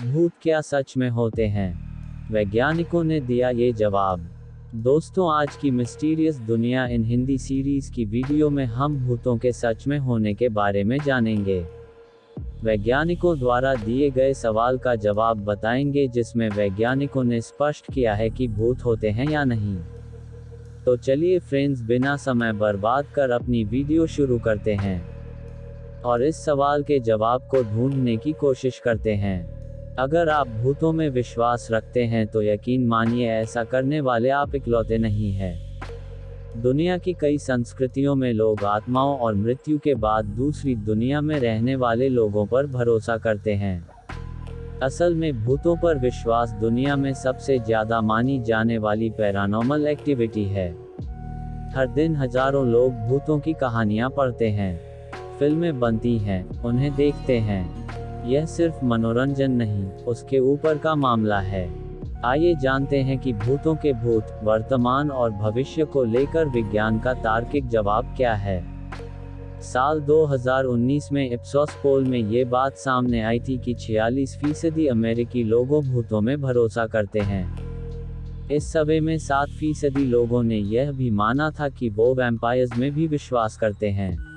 भूत क्या सच में होते हैं? वैज्ञानिकों ने दिया ये जवाब। दोस्तों, आज की मिस्टीरियस दुनिया इन हिंदी सीरीज़ की वीडियो में हम भूतों के सच में होने के बारे में जानेंगे। वैज्ञानिकों द्वारा दिए गए सवाल का जवाब बताएँगे, जिसमें वैज्ञानिकों ने स्पष्ट किया है कि भूत होते हैं या नहीं। तो चलिए फ्रेंड्स, बिना समय बर्बाद कर अपनी वीडियो शुरू करते हैं और इस सवाल के जवाब को ढूँढने की कोशिश करते हैं। अगर आप भूतों में विश्वास रखते हैं तो यकीन मानिए ऐसा करने वाले आप इकलौते नहीं हैं। दुनिया की कई संस्कृतियों में लोग आत्माओं और मृत्यु के बाद दूसरी दुनिया में रहने वाले लोगों पर भरोसा करते हैं। असल में भूतों पर विश्वास दुनिया में सबसे ज़्यादा मानी जाने वाली पैरानॉर्मल एक्टिविटी है। हर दिन हज़ारों लोग भूतों की कहानियाँ पढ़ते हैं, फ़िल्में बनती हैं, उन्हें देखते हैं। यह सिर्फ़ मनोरंजन नहीं, उसके ऊपर का मामला है। आइए जानते हैं कि भूतों के भूत, वर्तमान और भविष्य को लेकर विज्ञान का तार्किक जवाब क्या है। साल 2019 में इप्सोस पोल में ये बात सामने आई थी कि 46 फ़ीसदी अमेरिकी लोगों भूतों में भरोसा करते हैं। इस सवे में 7 फ़ीसदी लोगों ने यह भी माना था कि वो वैम्पायर्स में भी विश्वास करते हैं।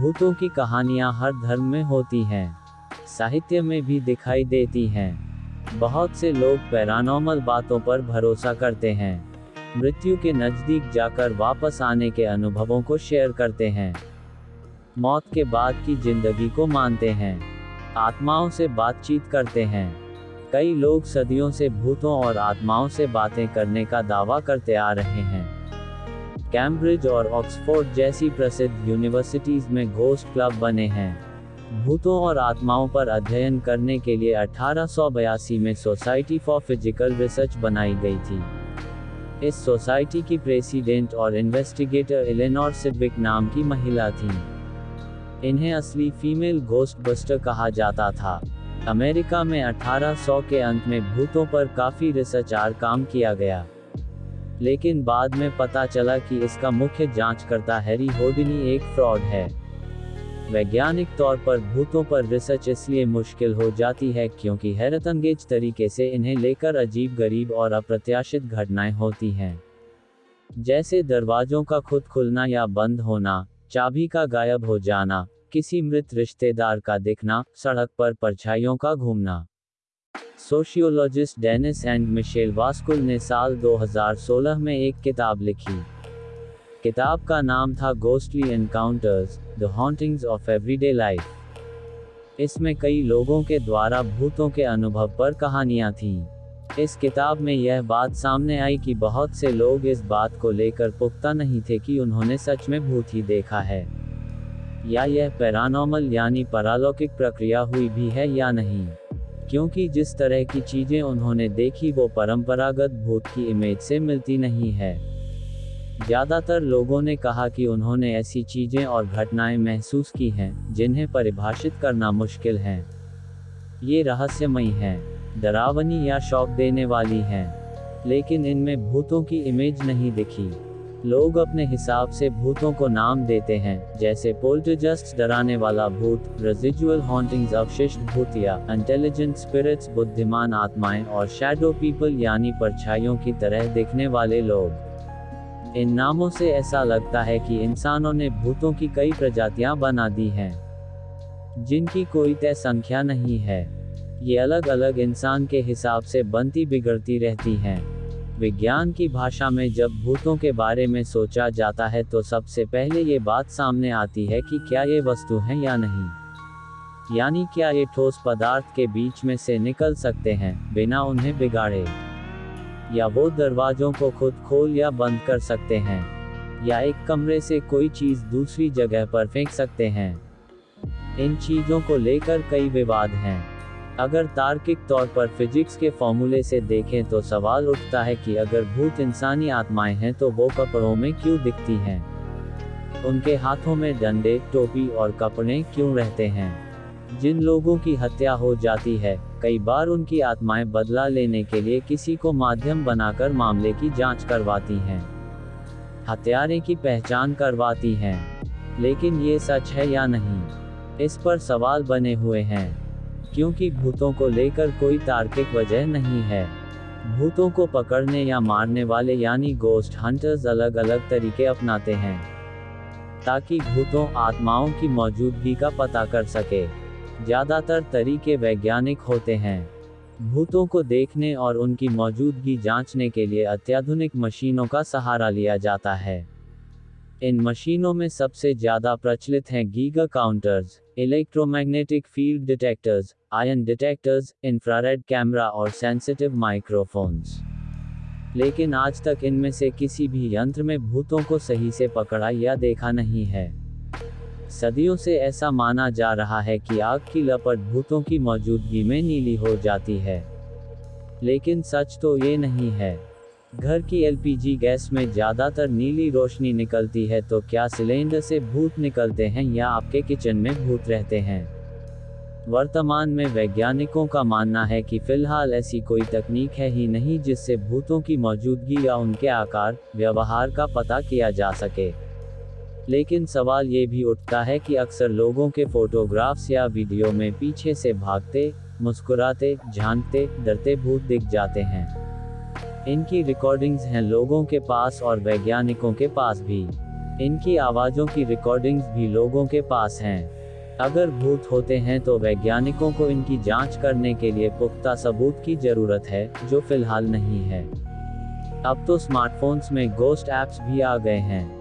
भूतों की कहानियाँ हर धर्म में होती हैं। साहित्य में भी दिखाई देती हैं। बहुत से लोग पैरानॉर्मल बातों पर भरोसा करते हैं। मृत्यु के नज़दीक जाकर वापस आने के अनुभवों को शेयर करते हैं। मौत के बाद की ज़िंदगी को मानते हैं। आत्माओं से बातचीत करते हैं। कई लोग सदियों से भूतों और आत्माओं से बातें करने का दावा करते आ रहे हैं। कैम्ब्रिज और ऑक्सफोर्ड जैसी प्रसिद्ध यूनिवर्सिटीज में घोस्ट क्लब बने हैं। भूतों और आत्माओं पर अध्ययन करने के लिए अठारह में सोसाइटी फॉर फ़िज़िकल रिसर्च बनाई गई थी। इस सोसाइटी की प्रेसिडेंट और इन्वेस्टिगेटर इलेनोर सिडविक नाम की महिला थी। इन्हें असली फीमेल घोस्ट बस्टर कहा जाता था। अमेरिका में 1800 के अंत में भूतों पर काफ़ी रिसर्च आर काम किया गया। लेकिन बाद में पता चला कि इसका मुख्य जांचकर्ता हैरी होडिनी एक फ्रॉड है। वैज्ञानिक तौर पर भूतों पर रिसर्च इसलिए मुश्किल हो जाती है क्योंकि हैरतंगेज तरीके से इन्हें लेकर अजीब गरीब और अप्रत्याशित घटनाएँ होती हैं। जैसे दरवाजों का खुद खुलना या बंद होना, चाबी का गायब हो जाना, किसी मृत रिश्तेदार का दिखना, सड़क पर परछाइयों का घूमना। Sociologist Dennis and Michelle Waskul ने साल 2016 में एक किताब लिखी। किताब का नाम था ghostly encounters the hauntings of everyday life इसमें कई लोगों के द्वारा भूतों के अनुभव पर कहानियाँ थीं। इस किताब में यह बात सामने आई कि बहुत से लोग इस बात को लेकर पुख्ता नहीं थे कि उन्होंने सच में भूत ही देखा है। या यह पैरानॉर्मल यानी परालौकिक प्रक्रिया हुई भी है या नहीं। क्योंकि जिस तरह की चीज़ें उन्होंने देखी वो परंपरागत भूत की इमेज से मिलती नहीं है। ज़्यादातर लोगों ने कहा कि उन्होंने ऐसी चीज़ें और घटनाएँ महसूस की हैं, जिन्हें परिभाषित करना मुश्किल है। ये रहस्यमयी हैं, डरावनी या शौक देने वाली हैं, लेकिन इनमें भूतों की इमेज नहीं दिखी। लोग अपने हिसाब से भूतों को नाम देते हैं, जैसे पोल्टरजस्ट डराने वाला भूत रेजिजुअल हॉन्टिंग्स अवशिष्ट भूतिया इंटेलिजेंट स्पिरिट्स बुद्धिमान आत्माएँ और शैडो पीपल यानी परछाइयों की तरह दिखने वाले लोग। इन नामों से ऐसा लगता है कि इंसानों ने भूतों की कई प्रजातियाँ बना दी हैं, जिनकी कोई तय संख्या नहीं है। ये अलग अलग इंसान के हिसाब से बनती बिगड़ती रहती हैं। विज्ञान की भाषा में जब भूतों के बारे में सोचा जाता है तो सबसे पहले ये बात सामने आती है कि क्या ये वस्तु हैं या नहीं। यानी क्या ये ठोस पदार्थ के बीच में से निकल सकते हैं, बिना उन्हें बिगाड़े। या वो दरवाजों को खुद खोल या बंद कर सकते हैं, या एक कमरे से कोई चीज़ दूसरी जगह पर फेंक सकते हैं। इन चीज़ों को लेकर कई विवाद हैं। अगर तार्किक तौर पर फिजिक्स के फॉर्मूले से देखें तो सवाल उठता है कि अगर भूत इंसानी आत्माएँ हैं तो वो कपड़ों में क्यों दिखती हैं? उनके हाथों में डंडे, टोपी और कपड़े क्यों रहते हैं? जिन लोगों की हत्या हो जाती है कई बार उनकी आत्माएँ बदला लेने के लिए किसी को माध्यम बनाकर मामले की जाँच करवाती हैं। हत्यारे की पहचान करवाती हैं। लेकिन ये सच है या नहीं? इस पर सवाल बने हुए हैं। क्योंकि भूतों को लेकर कोई तार्किक वजह नहीं है। भूतों को पकड़ने या मारने वाले यानी गोस्ट हंटर्स अलग अलग तरीके अपनाते हैं। ताकि भूतों आत्माओं की मौजूदगी का पता कर सके। ज़्यादातर तरीके वैज्ञानिक होते हैं। भूतों को देखने और उनकी मौजूदगी जांचने के लिए अत्याधुनिक मशीनों का सहारा लिया जाता है। इन मशीनों में सबसे ज़्यादा प्रचलित हैं giga counters, electromagnetic field detectors, ion detectors, infrared camera और सेंसिटिव माइक्रोफोन्स। लेकिन आज तक इनमें से किसी भी यंत्र में भूतों को सही से पकड़ा या देखा नहीं है। सदियों से ऐसा माना जा रहा है कि आग की लपट भूतों की मौजूदगी में नीली हो जाती है। लेकिन सच तो ये नहीं है। घर की एलपीजी गैस में ज़्यादातर नीली रोशनी निकलती है तो क्या सिलेंडर से भूत निकलते हैं या आपके किचन में भूत रहते हैं? वर्तमान में वैज्ञानिकों का मानना है कि फ़िलहाल ऐसी कोई तकनीक है ही नहीं जिससे भूतों की मौजूदगी या उनके आकार, व्यवहार का पता किया जा सके। लेकिन सवाल ये भी उठता है कि अक्सर लोगों के फोटोग्राफ्स या वीडियो में पीछे से भागते, मुस्कुराते, झांकते, डरते भूत दिख जाते हैं। इनकी रिकॉर्डिंग्स हैं लोगों के पास और वैज्ञानिकों के पास भी। इनकी आवाज़ों की रिकॉर्डिंग्स भी लोगों के पास हैं। अगर भूत होते हैं तो वैज्ञानिकों को इनकी जाँच करने के लिए पुख्ता सबूत की ज़रूरत है, जो फ़िलहाल नहीं है। अब तो स्मार्टफोन्स में गोस्ट ऐप्स भी आ गए हैं।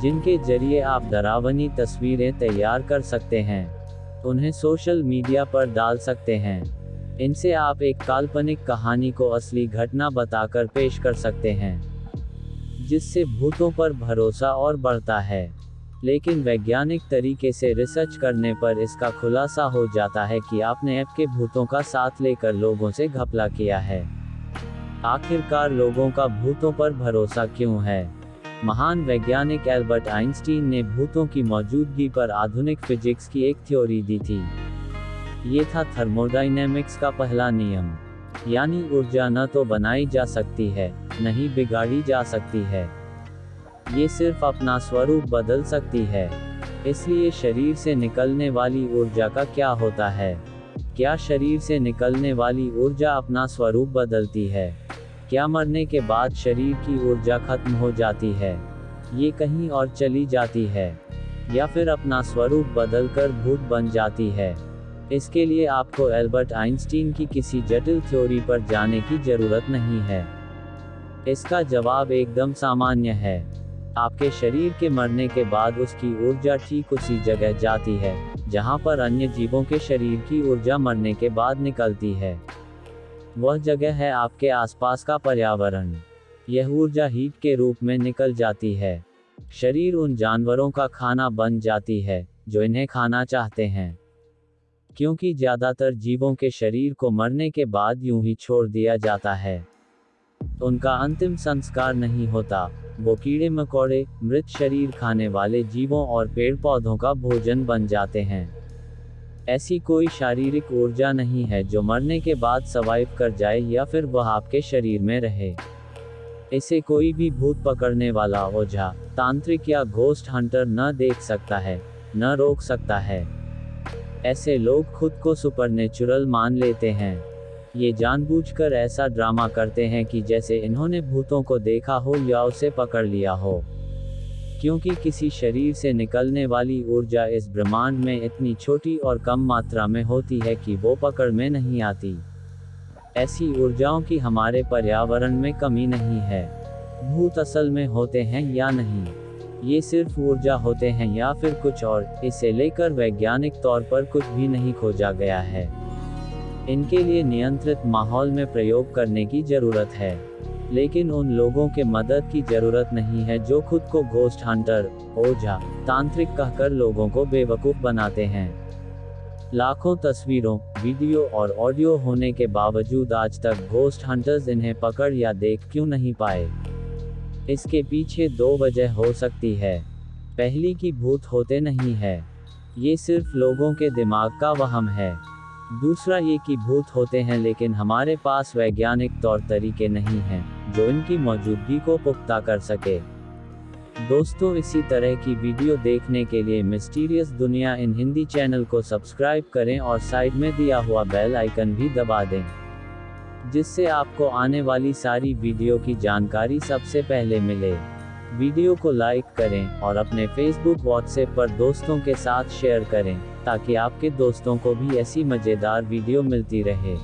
जिनके ज़रिए आप डरावनी तस्वीरें तैयार कर सकते हैं। उन्हें सोशल मीडिया पर डाल सकते हैं। इनसे आप एक काल्पनिक कहानी को असली घटना बताकर पेश कर सकते हैं। जिससे भूतों पर भरोसा और बढ़ता है। लेकिन वैज्ञानिक तरीके से रिसर्च करने पर इसका खुलासा हो जाता है कि आपने ऐप के भूतों का साथ लेकर लोगों से घपला किया है। आखिरकार लोगों का भूतों पर भरोसा क्यों है? महान वैज्ञानिक एल्बर्ट आइंस्टीन ने भूतों की मौजूदगी पर आधुनिक फिजिक्स की एक थ्योरी दी थी। ये था थर्मोडाइनेमिक्स का पहला नियम। यानी ऊर्जा न तो बनाई जा सकती है, न ही बिगाड़ी जा सकती है। ये सिर्फ़ अपना स्वरूप बदल सकती है। इसलिए शरीर से निकलने वाली ऊर्जा का क्या होता है? क्या शरीर से निकलने वाली ऊर्जा अपना स्वरूप बदलती है? क्या मरने के बाद शरीर की ऊर्जा खत्म हो जाती है? ये कहीं और चली जाती है, या फिर अपना स्वरूप बदलकर भूत बन जाती है। इसके लिए आपको एल्बर्ट आइंस्टीन की किसी जटिल थ्योरी पर जाने की ज़रूरत नहीं है। इसका जवाब एकदम सामान्य है। आपके शरीर के मरने के बाद उसकी ऊर्जा ठीक उसी जगह जाती है, जहाँ पर अन्य जीवों के शरीर की ऊर्जा मरने के बाद निकलती है। वह जगह है आपके आसपास का पर्यावरण। यह ऊर्जा हीट के रूप में निकल जाती है। शरीर उन जानवरों का खाना बन जाती है, जो इन्हें खाना चाहते हैं। क्योंकि ज़्यादातर जीवों के शरीर को मरने के बाद यूँ ही छोड़ दिया जाता है। उनका अंतिम संस्कार नहीं होता, वो कीड़े मकोड़े, मृत शरीर खाने वाले जीवों और पेड़ पौधों का भोजन बन जाते हैं। ऐसी कोई शारीरिक ऊर्जा नहीं है जो मरने के बाद सवाइव कर जाए या फिर वह आपके शरीर में रहे। इसे कोई भी भूत पकड़ने वाला ओझा, तांत्रिक या घोस्ट हंटर न देख सकता है, न रोक सकता है। ऐसे लोग खुद को सुपरनेचुरल मान लेते हैं। ये जानबूझकर ऐसा ड्रामा करते हैं कि जैसे इन्होंने भूतों को देखा हो या उसे पकड़ लिया हो। क्योंकि किसी शरीर से निकलने वाली ऊर्जा इस ब्रह्मांड में इतनी छोटी और कम मात्रा में होती है कि वो पकड़ में नहीं आती। ऐसी ऊर्जाओं की हमारे पर्यावरण में कमी नहीं है। भूत असल में होते हैं या नहीं? ये सिर्फ़ ऊर्जा होते हैं या फिर कुछ और? इसे लेकर वैज्ञानिक तौर पर कुछ भी नहीं खोजा गया है। इनके लिए नियंत्रित माहौल में प्रयोग करने की ज़रूरत है। लेकिन उन लोगों के मदद की ज़रूरत नहीं है जो खुद को घोस्ट हंटर ओझा तांत्रिक कहकर लोगों को बेवकूफ़ बनाते हैं। लाखों तस्वीरों, वीडियो और ऑडियो होने के बावजूद आज तक घोस्ट हंटर्स इन्हें पकड़ या देख क्यों नहीं पाए? इसके पीछे दो वजह हो सकती है। पहली की भूत होते नहीं है। ये सिर्फ़ लोगों के दिमाग का वहम है। दूसरा ये कि भूत होते हैं लेकिन हमारे पास वैज्ञानिक तौर तरीके नहीं हैं। जो इनकी मौजूदगी को पुख्ता कर सके। दोस्तों, इसी तरह की वीडियो देखने के लिए मिस्टीरियस दुनिया इन हिंदी चैनल को सब्सक्राइब करें और साइड में दिया हुआ बेल आइकन भी दबा दें, जिससे आपको आने वाली सारी वीडियो की जानकारी सबसे पहले मिले। वीडियो को लाइक करें और अपने फेसबुक व्हाट्सएप पर दोस्तों के साथ शेयर करें, ताकि आपके दोस्तों को भी ऐसी मज़ेदार वीडियो मिलती रहे।